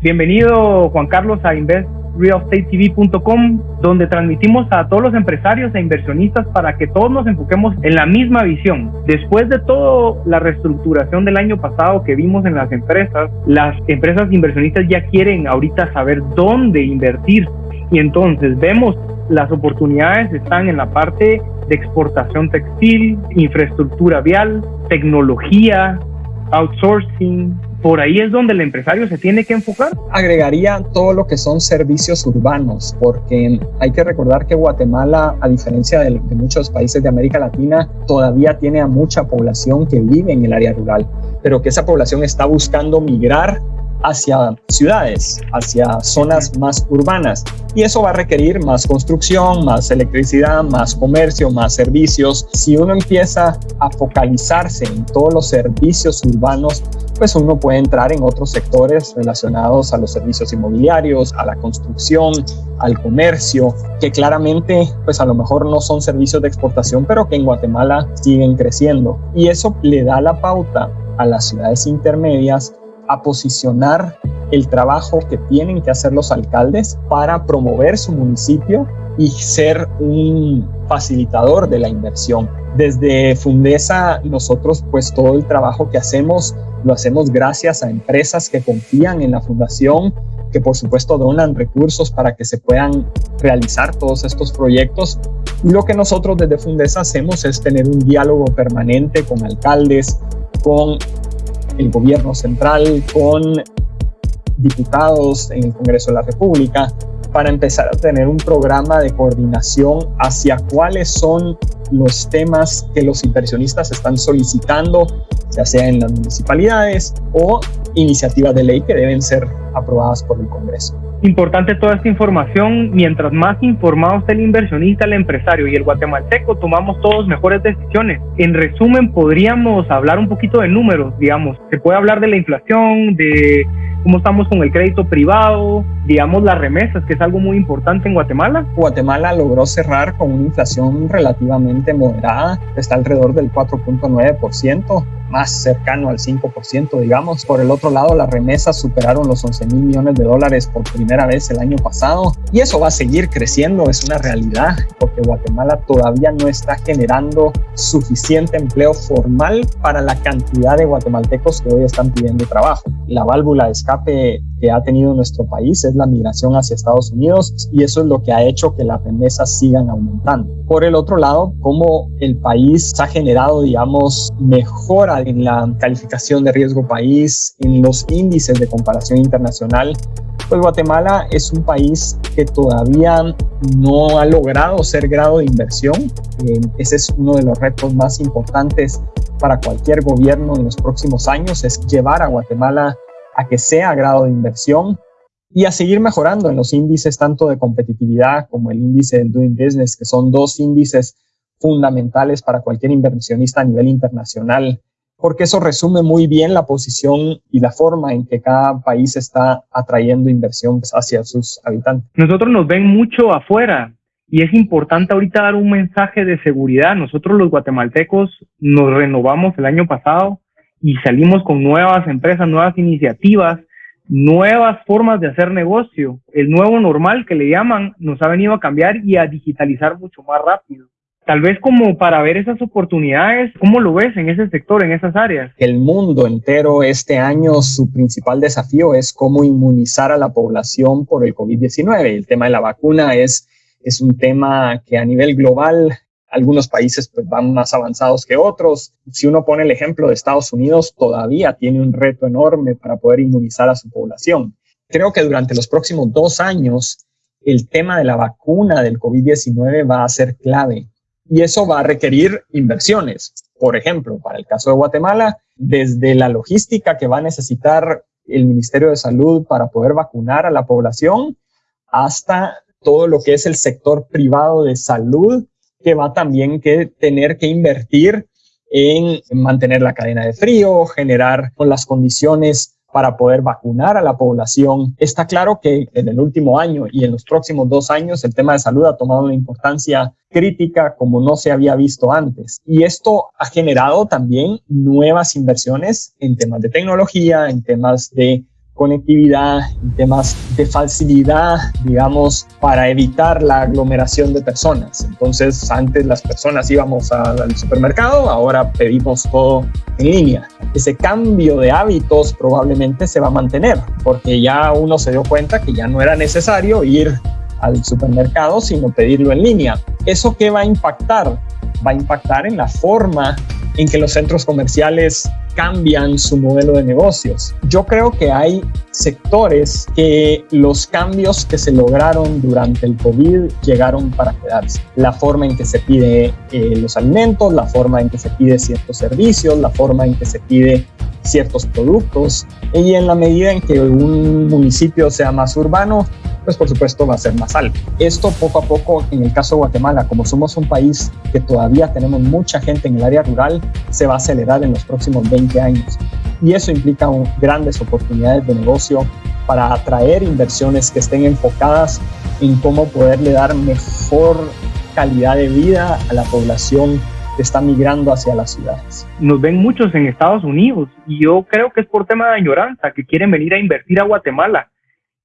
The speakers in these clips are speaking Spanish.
Bienvenido Juan Carlos a InvestRealEstateTV.com, donde transmitimos a todos los empresarios e inversionistas para que todos nos enfoquemos en la misma visión. Después de toda la reestructuración del año pasado que vimos en las empresas, las empresas inversionistas ya quieren ahorita saber dónde invertir y entonces vemos las oportunidades están en la parte de exportación textil, infraestructura vial, tecnología, outsourcing, por ahí es donde el empresario se tiene que enfocar. Agregaría todo lo que son servicios urbanos, porque hay que recordar que Guatemala, a diferencia de, de, muchos países de América Latina, todavía tiene a mucha población que vive en el área rural, pero que esa población está buscando migrar hacia ciudades, hacia zonas más urbanas. Y eso va a requerir más construcción, más electricidad, más comercio, más servicios. Si uno empieza a focalizarse en todos los servicios urbanos, pues uno puede entrar en otros sectores relacionados a los servicios inmobiliarios, a la construcción, al comercio, que claramente pues a lo mejor no son servicios de exportación, pero que en Guatemala siguen creciendo. Y eso le da la pauta a las ciudades intermedias a posicionar el trabajo que tienen que hacer los alcaldes para promover su municipio y ser un facilitador de la inversión. Desde Fundesa nosotros pues todo el trabajo que hacemos lo hacemos gracias a empresas que confían en la fundación, que por supuesto donan recursos para que se puedan realizar todos estos proyectos. Y lo que nosotros desde Fundesa hacemos es tener un diálogo permanente con alcaldes, con el gobierno central, con diputados en el Congreso de la República, para empezar a tener un programa de coordinación hacia cuáles son los temas que los inversionistas están solicitando, ya sea en las municipalidades o iniciativas de ley que deben ser aprobadas por el Congreso. Importante toda esta información, mientras más informado esté el inversionista, el empresario y el guatemalteco, tomamos todos mejores decisiones. En resumen, podríamos hablar un poquito de números, digamos. Se puede hablar de la inflación, de cómo estamos con el crédito privado, digamos las remesas, que es algo muy importante en Guatemala. Guatemala logró cerrar con una inflación relativamente moderada, está alrededor del 4.9% más cercano al 5%, digamos. Por el otro lado, las remesas superaron los 11 mil millones de dólares por primera vez el año pasado y eso va a seguir creciendo, es una realidad, porque Guatemala todavía no está generando suficiente empleo formal para la cantidad de guatemaltecos que hoy están pidiendo trabajo. La válvula de escape que ha tenido nuestro país es la migración hacia Estados Unidos y eso es lo que ha hecho que las remesas sigan aumentando. Por el otro lado, como el país ha generado, digamos, mejora en la calificación de riesgo país, en los índices de comparación internacional, pues Guatemala es un país que todavía no ha logrado ser grado de inversión. Eh, ese es uno de los retos más importantes para cualquier gobierno en los próximos años, es llevar a Guatemala a que sea grado de inversión y a seguir mejorando en los índices tanto de competitividad como el índice del Doing Business, que son dos índices fundamentales para cualquier inversionista a nivel internacional, porque eso resume muy bien la posición y la forma en que cada país está atrayendo inversión hacia sus habitantes. Nosotros nos ven mucho afuera y es importante ahorita dar un mensaje de seguridad. Nosotros los guatemaltecos nos renovamos el año pasado y salimos con nuevas empresas, nuevas iniciativas, nuevas formas de hacer negocio. El nuevo normal que le llaman nos ha venido a cambiar y a digitalizar mucho más rápido. Tal vez como para ver esas oportunidades, ¿cómo lo ves en ese sector, en esas áreas? El mundo entero este año, su principal desafío es cómo inmunizar a la población por el COVID-19. El tema de la vacuna es, es un tema que a nivel global algunos países pues, van más avanzados que otros. Si uno pone el ejemplo de Estados Unidos, todavía tiene un reto enorme para poder inmunizar a su población. Creo que durante los próximos dos años, el tema de la vacuna del COVID-19 va a ser clave y eso va a requerir inversiones. Por ejemplo, para el caso de Guatemala, desde la logística que va a necesitar el Ministerio de Salud para poder vacunar a la población, hasta todo lo que es el sector privado de salud que va también que tener que invertir en mantener la cadena de frío, generar las condiciones para poder vacunar a la población. Está claro que en el último año y en los próximos dos años el tema de salud ha tomado una importancia crítica como no se había visto antes. Y esto ha generado también nuevas inversiones en temas de tecnología, en temas de conectividad, temas de facilidad, digamos, para evitar la aglomeración de personas. Entonces, antes las personas íbamos al supermercado, ahora pedimos todo en línea. Ese cambio de hábitos probablemente se va a mantener, porque ya uno se dio cuenta que ya no era necesario ir al supermercado, sino pedirlo en línea. ¿Eso qué va a impactar? Va a impactar en la forma en que los centros comerciales cambian su modelo de negocios. Yo creo que hay sectores que los cambios que se lograron durante el COVID llegaron para quedarse. La forma en que se pide eh, los alimentos, la forma en que se pide ciertos servicios, la forma en que se pide ciertos productos y en la medida en que un municipio sea más urbano, pues por supuesto va a ser más alto. Esto poco a poco, en el caso de Guatemala, como somos un país que todavía tenemos mucha gente en el área rural, se va a acelerar en los próximos 20 años. Y eso implica grandes oportunidades de negocio para atraer inversiones que estén enfocadas en cómo poderle dar mejor calidad de vida a la población que está migrando hacia las ciudades. Nos ven muchos en Estados Unidos y yo creo que es por tema de añoranza que quieren venir a invertir a Guatemala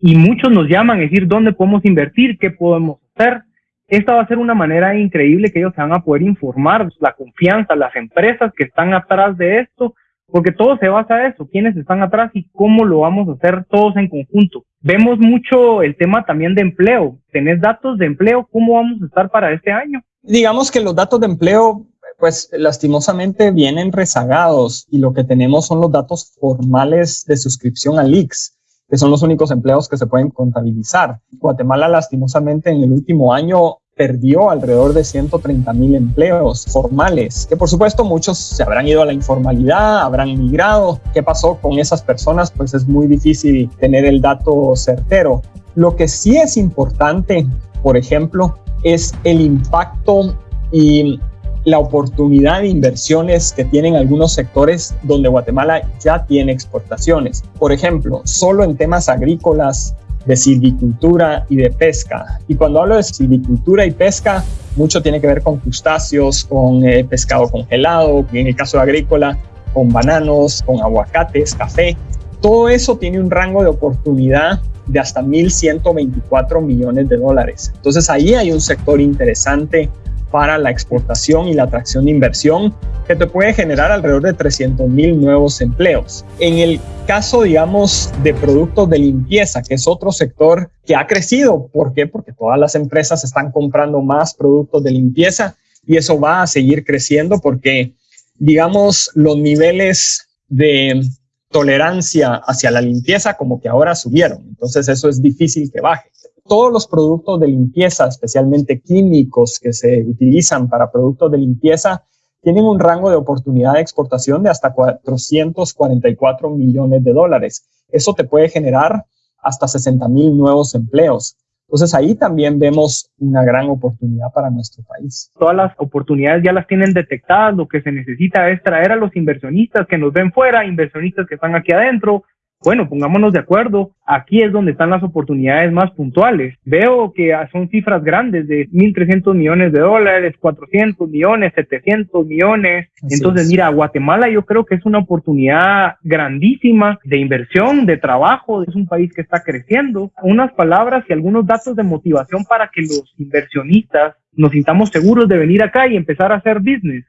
y muchos nos llaman a decir dónde podemos invertir, qué podemos hacer. Esta va a ser una manera increíble que ellos se van a poder informar, la confianza, las empresas que están atrás de esto, porque todo se basa en eso, quiénes están atrás y cómo lo vamos a hacer todos en conjunto. Vemos mucho el tema también de empleo. ¿Tenés datos de empleo? ¿Cómo vamos a estar para este año? Digamos que los datos de empleo pues lastimosamente vienen rezagados y lo que tenemos son los datos formales de suscripción al IX que son los únicos empleos que se pueden contabilizar. Guatemala, lastimosamente, en el último año perdió alrededor de 130 mil empleos formales, que por supuesto muchos se habrán ido a la informalidad, habrán migrado. ¿Qué pasó con esas personas? Pues es muy difícil tener el dato certero. Lo que sí es importante, por ejemplo, es el impacto y la oportunidad de inversiones que tienen algunos sectores donde Guatemala ya tiene exportaciones. Por ejemplo, solo en temas agrícolas, de silvicultura y de pesca. Y cuando hablo de silvicultura y pesca, mucho tiene que ver con crustáceos, con eh, pescado congelado, en el caso agrícola, con bananos, con aguacates, café. Todo eso tiene un rango de oportunidad de hasta 1.124 millones de dólares. Entonces ahí hay un sector interesante para la exportación y la atracción de inversión que te puede generar alrededor de 300 mil nuevos empleos. En el caso, digamos, de productos de limpieza, que es otro sector que ha crecido. ¿Por qué? Porque todas las empresas están comprando más productos de limpieza y eso va a seguir creciendo porque, digamos, los niveles de tolerancia hacia la limpieza como que ahora subieron. Entonces eso es difícil que baje todos los productos de limpieza, especialmente químicos que se utilizan para productos de limpieza, tienen un rango de oportunidad de exportación de hasta 444 millones de dólares. Eso te puede generar hasta 60 mil nuevos empleos. Entonces ahí también vemos una gran oportunidad para nuestro país. Todas las oportunidades ya las tienen detectadas. Lo que se necesita es traer a los inversionistas que nos ven fuera, inversionistas que están aquí adentro, bueno, pongámonos de acuerdo, aquí es donde están las oportunidades más puntuales. Veo que son cifras grandes de 1.300 millones de dólares, 400 millones, 700 millones. Entonces, mira, Guatemala yo creo que es una oportunidad grandísima de inversión, de trabajo, es un país que está creciendo. Unas palabras y algunos datos de motivación para que los inversionistas nos sintamos seguros de venir acá y empezar a hacer business.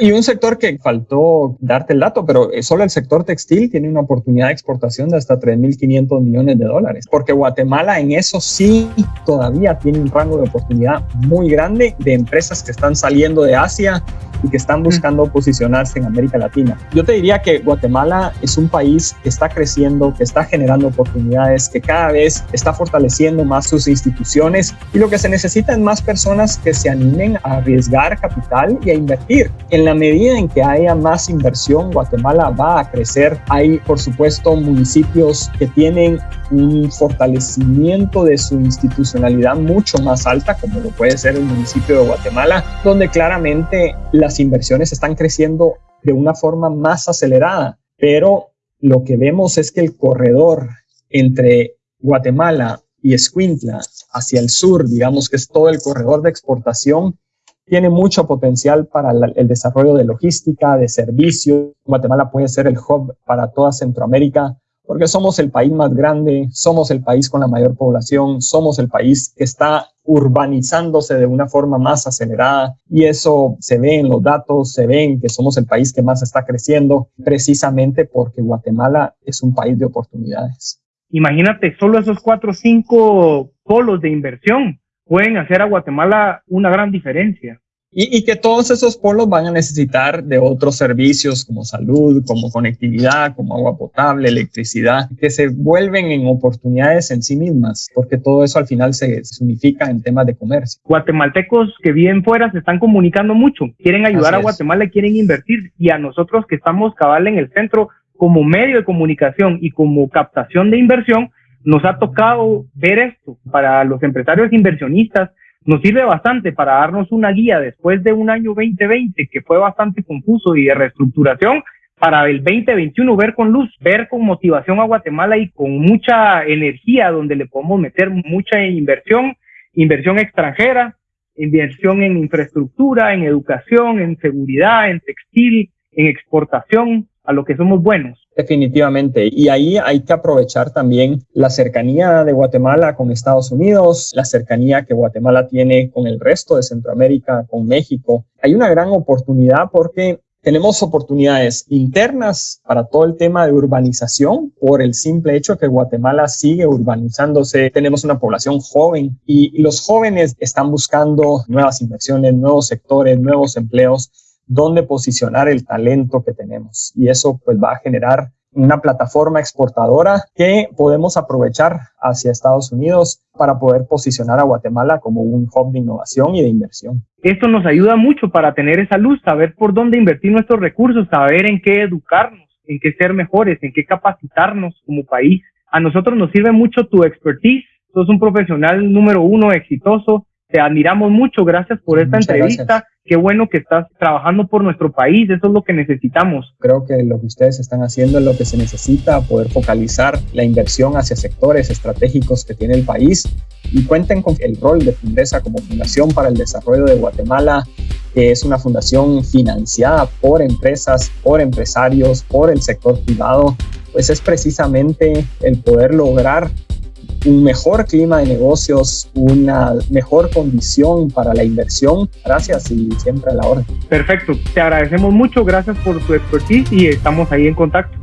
Y un sector que faltó darte el dato, pero solo el sector textil tiene una oportunidad de exportación de hasta 3.500 millones de dólares, porque Guatemala en eso sí todavía tiene un rango de oportunidad muy grande de empresas que están saliendo de Asia y que están buscando posicionarse en América Latina. Yo te diría que Guatemala es un país que está creciendo, que está generando oportunidades, que cada vez está fortaleciendo más sus instituciones y lo que se necesita es más personas que se animen a arriesgar capital y a invertir. En la medida en que haya más inversión, Guatemala va a crecer. Hay, por supuesto, municipios que tienen un fortalecimiento de su institucionalidad mucho más alta, como lo puede ser el municipio de Guatemala, donde claramente las inversiones están creciendo de una forma más acelerada, pero lo que vemos es que el corredor entre Guatemala y Escuintla hacia el sur, digamos que es todo el corredor de exportación, tiene mucho potencial para el desarrollo de logística, de servicios. Guatemala puede ser el hub para toda Centroamérica porque somos el país más grande, somos el país con la mayor población, somos el país que está urbanizándose de una forma más acelerada y eso se ve en los datos, se ve que somos el país que más está creciendo precisamente porque Guatemala es un país de oportunidades. Imagínate, solo esos cuatro o cinco polos de inversión pueden hacer a Guatemala una gran diferencia. Y, que todos esos polos van a necesitar de otros servicios como salud, como conectividad, como agua potable, electricidad, que se vuelven en oportunidades en sí mismas, porque todo eso al final se, se unifica en temas de comercio. Guatemaltecos que viven fuera se están comunicando mucho, quieren ayudar a Guatemala, quieren invertir y a nosotros que estamos cabal en el centro como medio de comunicación y como captación de inversión, nos ha tocado ver esto. Para los empresarios inversionistas nos sirve bastante para darnos una guía después de un año 2020 que fue bastante confuso y de reestructuración para el 2021 ver con luz, ver con motivación a Guatemala y con mucha energía donde le podemos meter mucha inversión, inversión extranjera, inversión en infraestructura, en educación, en seguridad, en textil, en exportación, a lo que somos buenos. Definitivamente. Y ahí hay que aprovechar también la cercanía de Guatemala con Estados Unidos, la cercanía que Guatemala tiene con el resto de Centroamérica, con México. Hay una gran oportunidad porque tenemos oportunidades internas para todo el tema de urbanización por el simple hecho que Guatemala sigue urbanizándose. Tenemos una población joven y los jóvenes están buscando nuevas inversiones, nuevos sectores, nuevos empleos dónde posicionar el talento que tenemos. Y eso pues va a generar una plataforma exportadora que podemos aprovechar hacia Estados Unidos para poder posicionar a Guatemala como un hub de innovación y de inversión. Esto nos ayuda mucho para tener esa luz, saber por dónde invertir nuestros recursos, saber en qué educarnos, en qué ser mejores, en qué capacitarnos como país. A nosotros nos sirve mucho tu expertise. Sos un profesional número uno exitoso. Te admiramos mucho. Gracias por esta entrevista qué bueno que estás trabajando por nuestro país, eso es lo que necesitamos. Creo que lo que ustedes están haciendo es lo que se necesita, poder focalizar la inversión hacia sectores estratégicos que tiene el país y cuenten con el rol de Fundesa como Fundación para el Desarrollo de Guatemala, que es una fundación financiada por empresas, por empresarios, por el sector privado, pues es precisamente el poder lograr un mejor clima de negocios, una mejor condición para la inversión. Gracias y siempre a la hora. Perfecto, te agradecemos mucho, gracias por tu expertise y estamos ahí en contacto.